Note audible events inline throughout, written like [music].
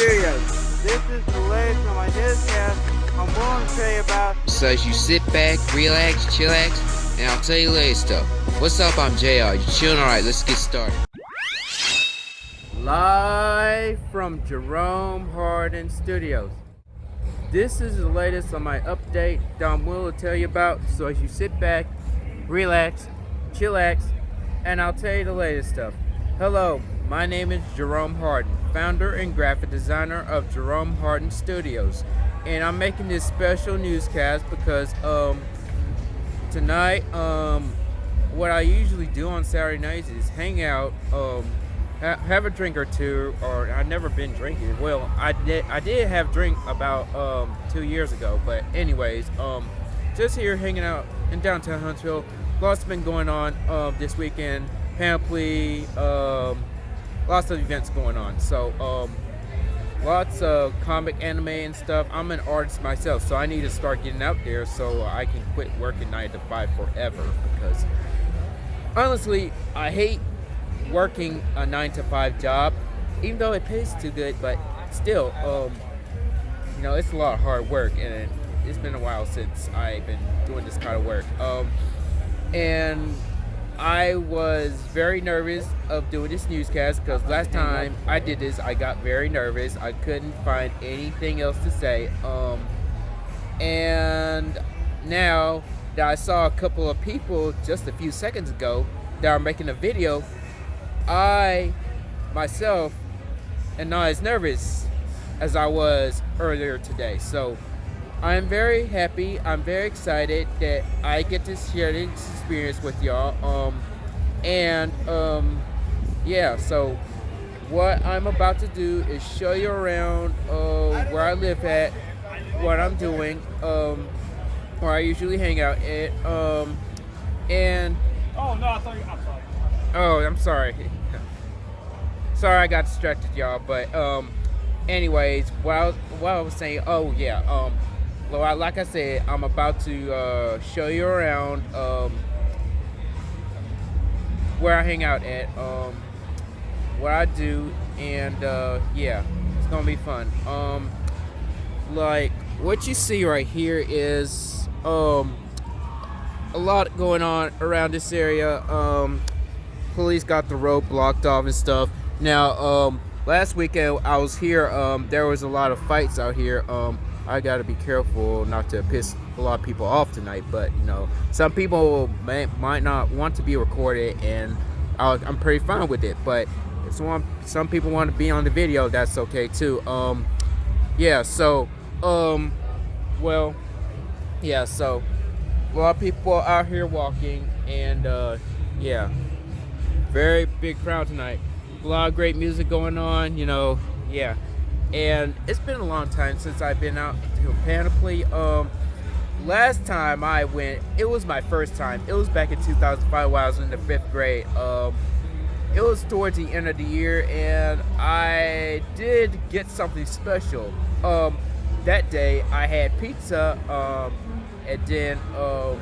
This is the latest on my newscast. I'm to tell you about. So as you sit back, relax, chillax, and I'll tell you the latest stuff. What's up? I'm JR. You chilling? Alright, let's get started. Live from Jerome Hardin Studios. This is the latest on my update that I'm willing to tell you about. So as you sit back, relax, chillax, and I'll tell you the latest stuff. Hello, my name is Jerome Hardin, founder and graphic designer of Jerome Hardin Studios. And I'm making this special newscast because um, tonight, um, what I usually do on Saturday nights is hang out, um, ha have a drink or two, or I've never been drinking. Well, I did, I did have drink about um, two years ago, but anyways, um, just here hanging out in downtown Huntsville. Lots been going on uh, this weekend. Panoply, um, lots of events going on. So um, lots of comic, anime, and stuff. I'm an artist myself, so I need to start getting out there so I can quit working nine to five forever. Because honestly, I hate working a nine to five job, even though it pays too good. But still, um, you know, it's a lot of hard work, and it's been a while since I've been doing this kind of work. Um, and I was very nervous of doing this newscast because last time I did this, I got very nervous. I couldn't find anything else to say. Um, and now that I saw a couple of people just a few seconds ago that are making a video, I myself am not as nervous as I was earlier today. So I'm very happy. I'm very excited that I get to share this experience with y'all. Um, and um, yeah, so what I'm about to do is show you around uh, where I live at, what I'm doing, um, where I usually hang out at, um, and oh no, I thought you. I'm sorry. Oh, I'm sorry. [laughs] sorry, I got distracted, y'all. But um, anyways, I, was, I was saying. Oh yeah. Um like I said, I'm about to uh, show you around um, where I hang out at, um, what I do, and uh, yeah, it's gonna be fun. Um, like what you see right here is um, a lot going on around this area. Um, police got the road blocked off and stuff. Now, um, last weekend I was here. Um, there was a lot of fights out here. Um, I gotta be careful not to piss a lot of people off tonight. But you know, some people may, might not want to be recorded, and i am pretty fine with it. But if some some people want to be on the video, that's okay too. Um, yeah. So, um, well, yeah. So a lot of people out here walking, and uh, yeah, very big crowd tonight. A lot of great music going on. You know, yeah and it's been a long time since I've been out to Panoply. Um, last time I went, it was my first time. It was back in 2005 while I was in the fifth grade. Um, it was towards the end of the year, and I did get something special. Um, that day, I had pizza, um, and then um,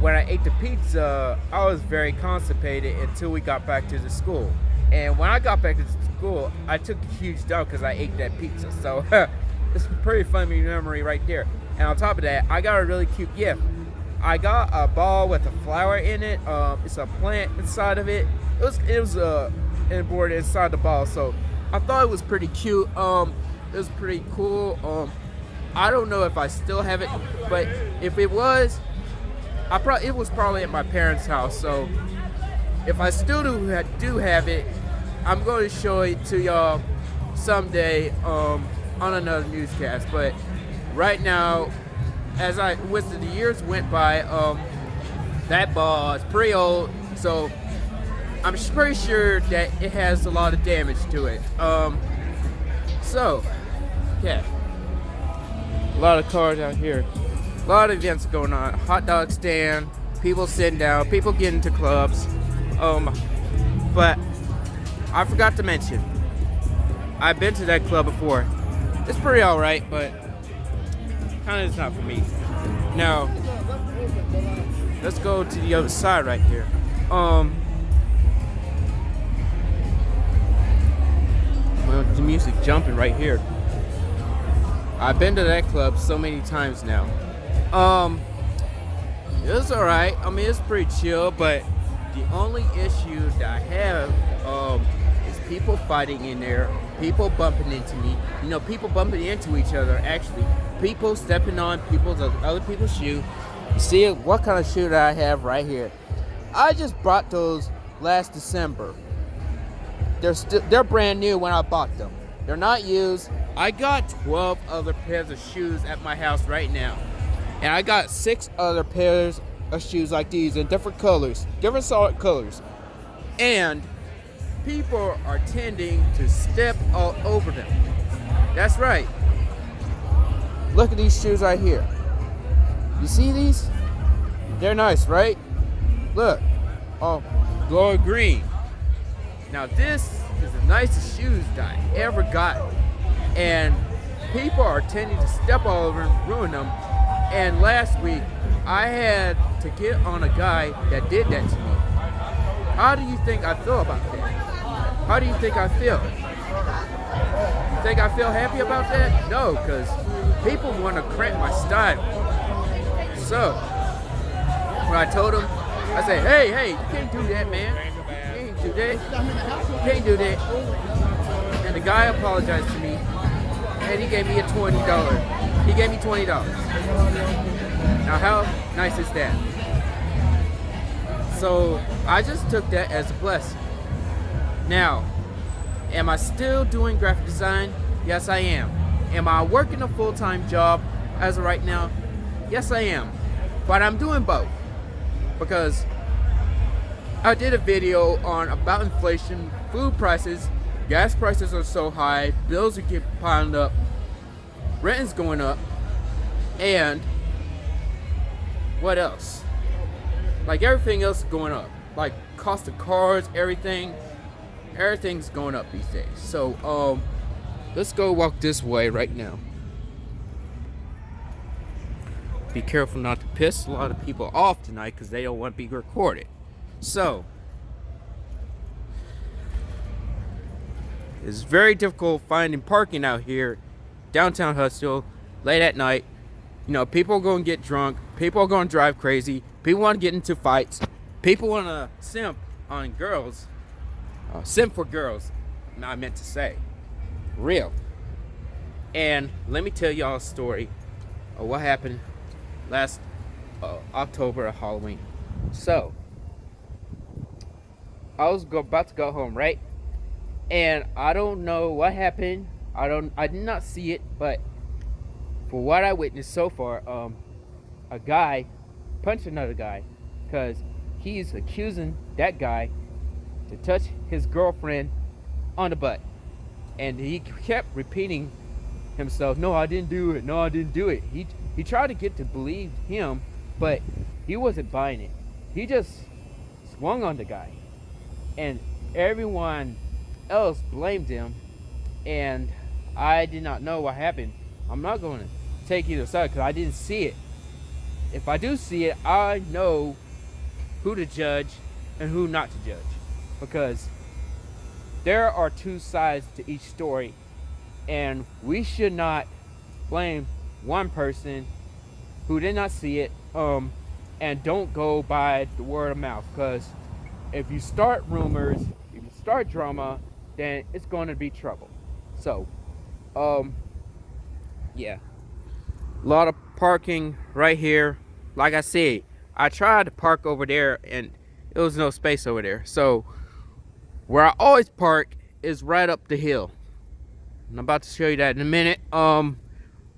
when I ate the pizza, I was very constipated until we got back to the school. And when I got back to school, I took a huge dump because I ate that pizza. So [laughs] it's a pretty funny memory right there. And on top of that, I got a really cute gift. I got a ball with a flower in it. Um, it's a plant inside of it. It was it was uh, board inside the ball, so I thought it was pretty cute. Um, it was pretty cool. Um, I don't know if I still have it, but if it was, I probably it was probably at my parents' house. So if I still do do have it, I'm going to show it to y'all someday um, on another newscast. But right now, as I with the years went by, um, that ball is pretty old, so I'm pretty sure that it has a lot of damage to it. Um, so, yeah, a lot of cars out here, a lot of events going on. Hot dog stand, people sitting down, people getting to clubs. Um, but I forgot to mention, I've been to that club before. It's pretty alright, but kind of is not for me. Now, let's go to the other side right here. Um, well, the music jumping right here. I've been to that club so many times now. Um, it was alright. I mean, it's pretty chill, but the only issue that I have um, is people fighting in there, people bumping into me. You know, people bumping into each other. Actually, people stepping on people's other people's shoe. You see what kind of shoe that I have right here? I just bought those last December. They're they're brand new when I bought them. They're not used. I got 12 other pairs of shoes at my house right now. And I got six other pairs of shoes like these in different colors, different solid colors. And people are tending to step all over them. That's right. Look at these shoes right here. You see these? They're nice, right? Look. Oh, glow green. Now this is the nicest shoes that I ever got. And people are tending to step all over and ruin them. And last week, I had to get on a guy that did that to me. How do you think I feel about that? How do you think I feel? You think I feel happy about that? No, because people want to cramp my style. So, when I told him, I said, hey, hey, you can't do that, man. You can't do that. You can't do that. And the guy apologized to me, and he gave me a $20. He gave me $20. Now, how nice is that? So, I just took that as a blessing. Now, am I still doing graphic design? Yes, I am. Am I working a full-time job as of right now? Yes, I am. But I'm doing both because I did a video on about inflation, food prices, gas prices are so high, bills are getting piled up, rent is going up, and what else? Like everything else is going up. Like cost of cars, everything, everything's going up these days. So um, let's go walk this way right now. Be careful not to piss a lot of people off tonight because they don't want to be recorded. So, it's very difficult finding parking out here, downtown Huntsville, late at night. You know, people are going to get drunk. People are going to drive crazy. People want to get into fights. People want to simp on girls. Uh, simp for girls, I meant to say. Real. And let me tell y'all a story of what happened last uh, October at Halloween. So, I was go, about to go home, right? And I don't know what happened. I don't. I did not see it, but for what I witnessed so far, um, a guy punched another guy because he's accusing that guy to touch his girlfriend on the butt, and he kept repeating himself. No, I didn't do it. No, I didn't do it. He he tried to get to believe him, but he wasn't buying it. He just swung on the guy. And everyone else blamed him. And I did not know what happened. I'm not going to take either side because I didn't see it. If I do see it, I know who to judge and who not to judge. Because there are two sides to each story. And we should not blame one person who did not see it um, and don't go by the word of mouth because if you start rumors if you start drama then it's going to be trouble so um yeah a lot of parking right here. Like i said i tried to park over there and it was no space over there. So where i always park is right up the hill. I'm about to show you that in a minute. Um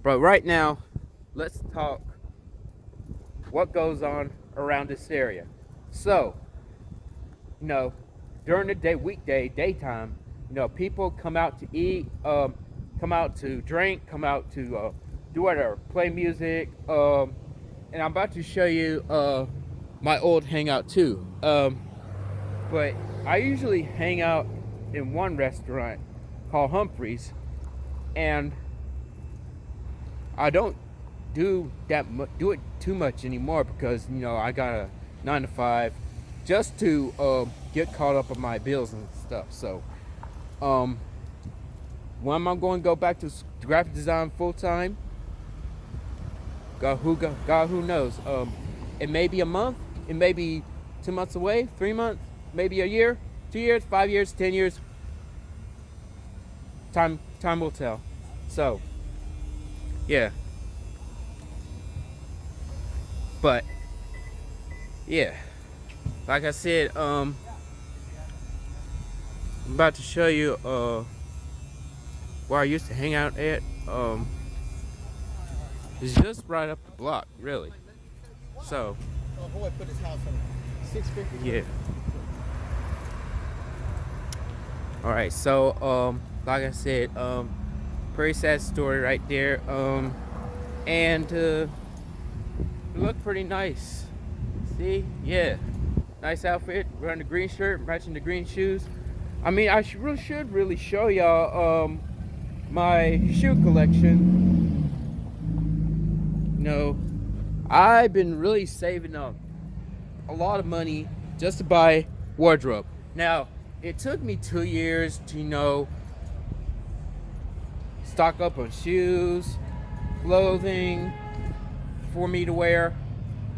but right now, let's talk what goes on around this area. So, you know, during the day, weekday, daytime, you know, people come out to eat, um, come out to drink, come out to uh, do whatever, play music. Um, and I'm about to show you uh, my old hangout too. Um, but I usually hang out in one restaurant called Humphreys, and I don't do that do it too much anymore because you know I got a nine to five, just to uh, get caught up on my bills and stuff. So, um, when am I going to go back to graphic design full time? God who God, who knows. Um, it may be a month. It may be two months away, three months, maybe a year, two years, five years, ten years. Time time will tell. So yeah. But yeah. Like I said, um I'm about to show you uh where I used to hang out at. Um it's just right up the block, really. So Oh, boy, put his house on 650. yeah. All right, so um, like I said, um, pretty sad story right there. Um, and uh, it looked pretty nice. See, yeah, nice outfit. Wearing the green shirt, matching the green shoes. I mean, I should, really should really show y'all um my shoe collection. You know, I've been really saving up a lot of money just to buy wardrobe. Now, it took me two years to, you know, stock up on shoes, clothing for me to wear.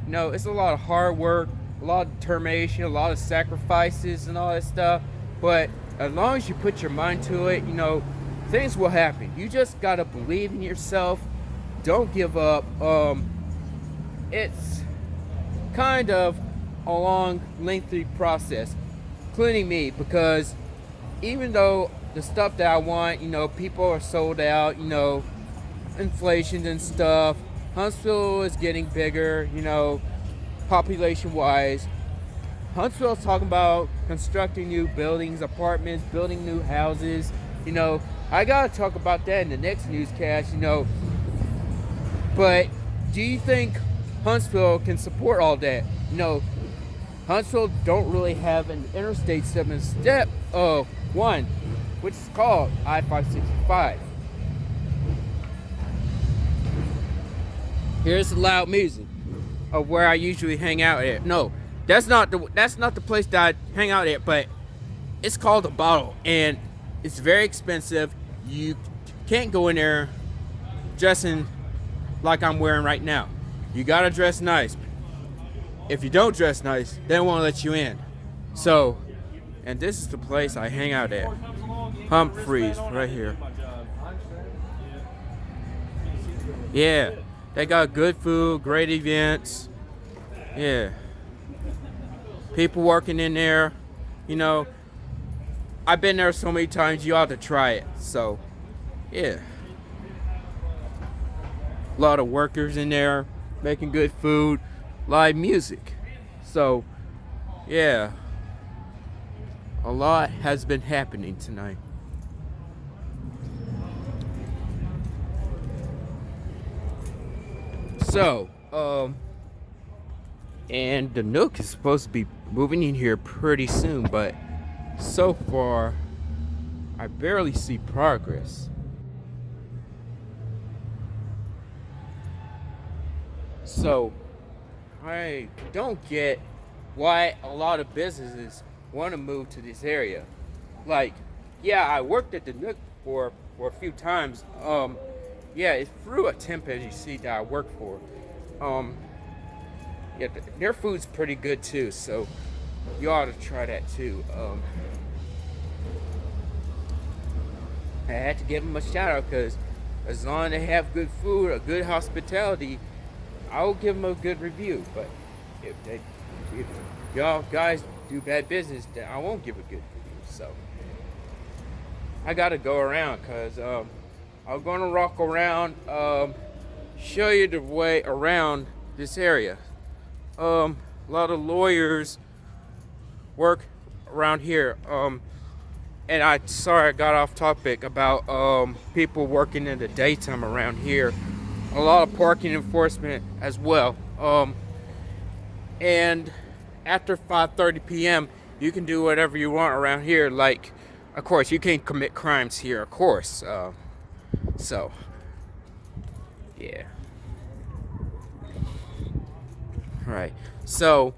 You know, it's a lot of hard work, a lot of determination, a lot of sacrifices and all that stuff. But as long as you put your mind to it, you know, things will happen. You just gotta believe in yourself. Don't give up. Um, it's kind of a long, lengthy process, including me, because even though the stuff that I want, you know, people are sold out, you know, inflation and stuff, Huntsville is getting bigger, you know, population wise. Huntsville's talking about constructing new buildings, apartments, building new houses. You know, I gotta talk about that in the next newscast, you know. But do you think Huntsville can support all that? You know, Huntsville don't really have an interstate seven step of one, which is called I-565. Here's the loud music of where I usually hang out at. No, that's not the that's not the place that I hang out at, but it's called a bottle and it's very expensive. You can't go in there dressing like I'm wearing right now. You gotta dress nice. If you don't dress nice, they won't let you in. So, and this is the place I hang out at. Humphreys, right here. Yeah, they got good food, great events. Yeah, people working in there. You know, I've been there so many times. You ought to try it. So, yeah, a lot of workers in there making good food, live music. So, yeah, a lot has been happening tonight. So, um, and the Nook is supposed to be moving in here pretty soon, but so far, I barely see progress. So, I don't get why a lot of businesses want to move to this area. Like, yeah, I worked at the Nook for for a few times. Um, yeah, it's through a temp agency that I work for. Um, yeah, th- their food's pretty good too, so you ought to try that too. Um, I had to give them a shout out because as long as they have good food, a good hospitality, I will give them a good review. But if they, if y'all guys do bad business, then I won't give a good review. So I gotta go around because um, I'm gonna walk around, um, show you the way around this area. Um, a lot of lawyers work around here. Um, and I sorry I got off topic about um, people working in the daytime around here. A lot of parking enforcement as well. Um, and after 5:30 p.m., you can do whatever you want around here. Like, of course, you can't commit crimes here, of course. Uh, so, yeah. All right. So,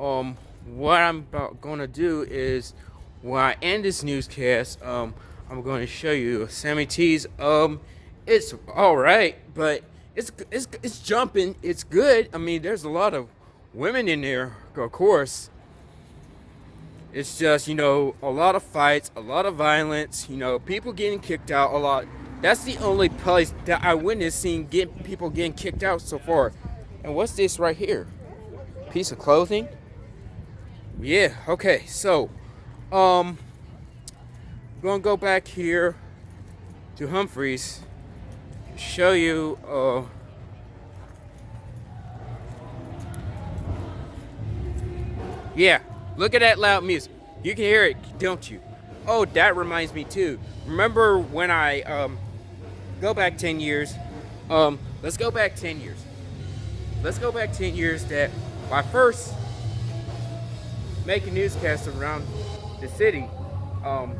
um, what I'm about gonna do is when I end this newscast, um, I'm going to show you Sammy T's. Um, it's all right, but it's it's it's jumping. It's good. I mean, there's a lot of women in there, of course. It's just you know a lot of fights, a lot of violence. You know, people getting kicked out a lot. That's the only place that I witnessed seeing get people getting kicked out so far. And what's this right here? Piece of clothing. Yeah. Okay. So, um, gonna go back here to Humphreys. Show you. Uh, yeah. Look at that loud music. You can hear it, don't you? Oh, that reminds me too. Remember when I um go back 10 years? Um, let's go back 10 years. Let's go back 10 years that my first making newscasts around the city, um,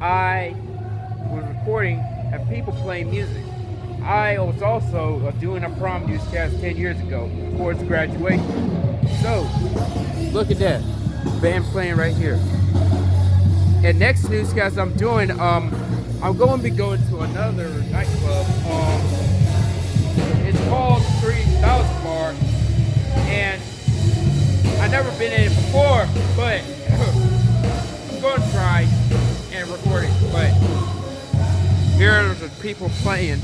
I was recording and people playing music. I was also uh, doing a prom newscast 10 years ago towards graduation. So, look at that. Band playing right here. And next newscast I'm doing, um, I'm going to be going to another nightclub. Um, it's called 3000 Bar. And I've never been in it before, but [clears throat] I'm going to try and record it. But here are the people playing.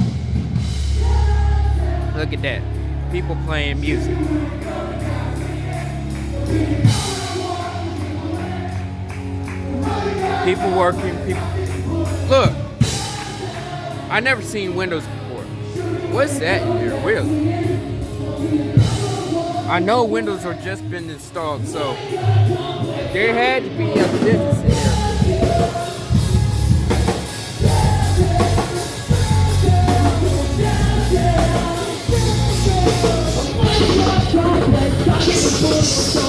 Look at that. People playing music. People working, people. Look! I never seen windows before. What's that in here, really? I know windows are just been installed, so there had to be a business You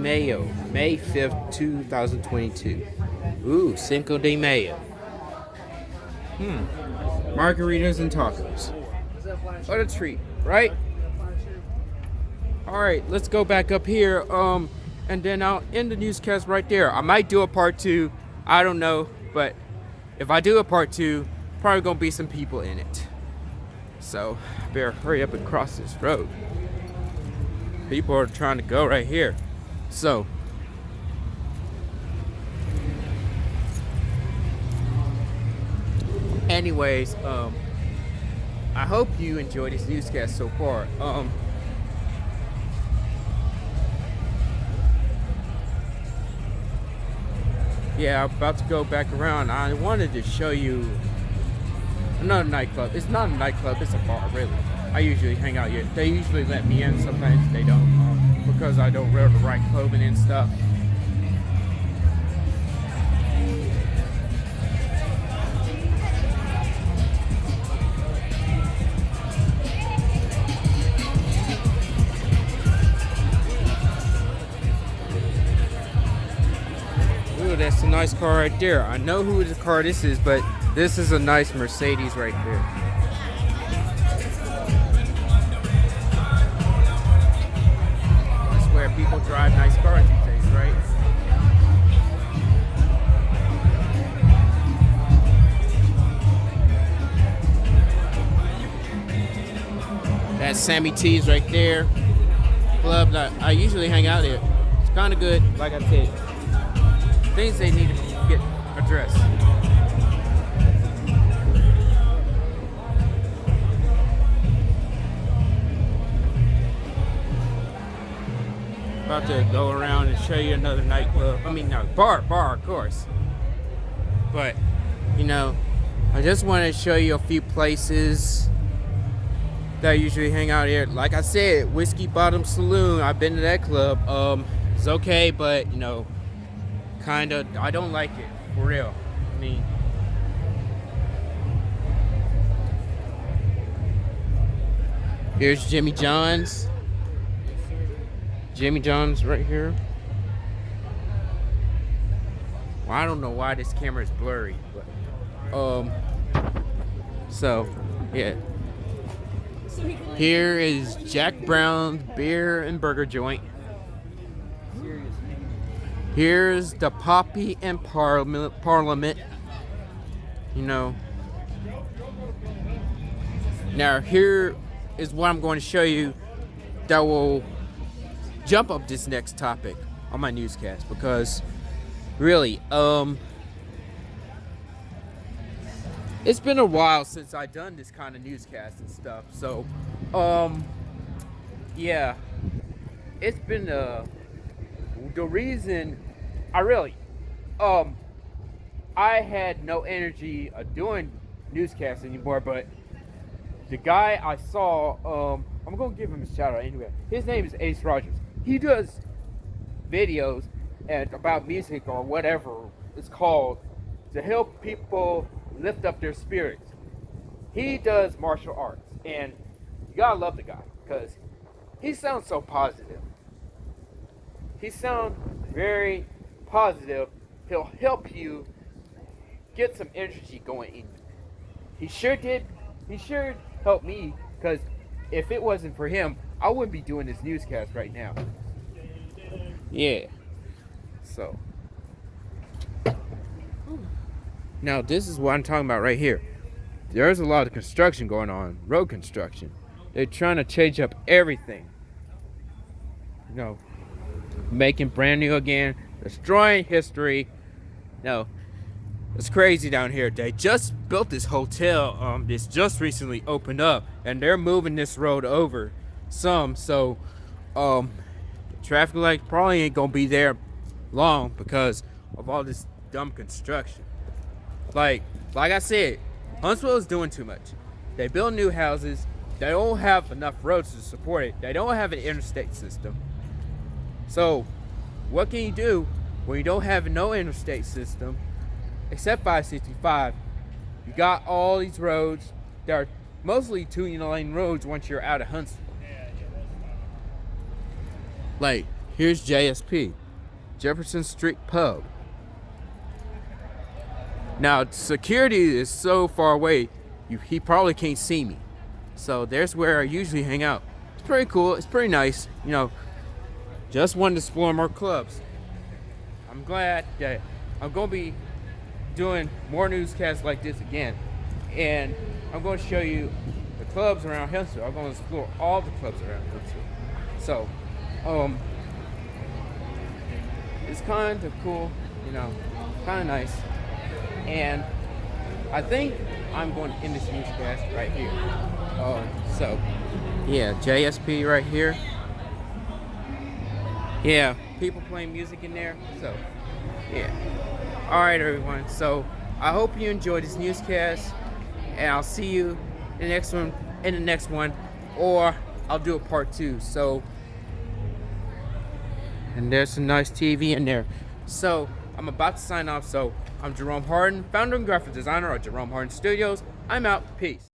Mayo, May 5th, 2022. Ooh, Cinco de Mayo. Hmm. Margaritas and tacos. What a treat, right? All right, let's go back up here. Um, and then I'll end the newscast right there. I might do a part two. I don't know, but if I do a part two, probably gonna be some people in it. So, better hurry up and cross this road people are trying to go right here. So, anyways, um, I hope you enjoyed this newscast so far. Um, yeah, I'm about to go back around. I wanted to show you another nightclub. It's not a nightclub, it's a bar, really. I usually hang out here. They usually let me in, sometimes they don't, um, because I don't wear the right clothing and stuff. Ooh, that's a nice car right there. I know who the car this is, but this is a nice Mercedes right there. Drive nice cars these days, right? That's Sammy T's right there. Club that I usually hang out at. It's kind of good, like I said. Things they need to get addressed. About to go around and show you another nightclub. I mean, no, bar, bar, of course. But, you know, I just want to show you a few places that usually hang out here. Like I said, Whiskey Bottom Saloon. I've been to that club. Um, it's okay, but you know, kind of. I don't like it for real. I mean. Here's Jimmy John's. Jimmy John's right here. Well, I don't know why this camera is blurry, but um. So, yeah. Here is Jack Brown's beer and burger joint. Here's the Poppy and Parliament. Parliament. You know. Now here is what I'm going to show you that will jump up this next topic on my newscast because really um it's been a while since I done this kind of newscast and stuff so um yeah it's been uh the reason I really um I had no energy of doing newscasts anymore but the guy I saw, um, I'm gonna give him a shout out anyway. His name is Ace Rogers. He does videos and about music or whatever it's called to help people lift up their spirits. He does martial arts, and you gotta love the guy because he sounds so positive. He sounds very positive. He'll help you get some energy going in. you. He sure did. He sure helped me because if it wasn't for him, I wouldn't be doing this newscast right now. Yeah. So. Now, this is what I'm talking about right here. There's a lot of construction going on, road construction. They're trying to change up everything. You know, making brand new again, destroying history. No, it's crazy down here. They just built this hotel. Um, this just recently opened up, and they're moving this road over some. So, um, traffic light probably ain't gonna be there long because of all this dumb construction. Like, like I said, Huntsville is doing too much. They build new houses. They don't have enough roads to support it. They don't have an interstate system. So, what can you do when you don't have no interstate system? Except 565, you got all these roads that are mostly two lane roads once you're out of Huntsville. Like, here's JSP, Jefferson Street Pub. Now, security is so far away, you, he probably can't see me. So there's where I usually hang out. It's pretty cool. It's pretty nice. You know, just wanted to explore more clubs. I'm glad that I'm going to be doing more newscasts like this again. And I'm going to show you the clubs around Huntsville. I'm going to explore all the clubs around Huntsville. So, um, it's kind of cool, you know, kind of nice. And I think I'm going to end this newscast right here. Um, so, yeah, JSP right here. Yeah, people playing music in there. So, yeah. All right, everyone. So I hope you enjoyed this newscast, and I'll see you in the next one. In the next one, or I'll do a part two. So, and there's some nice TV in there. So I'm about to sign off. So I'm Jerome Harden, founder and graphic designer of Jerome Harden Studios. I'm out. Peace.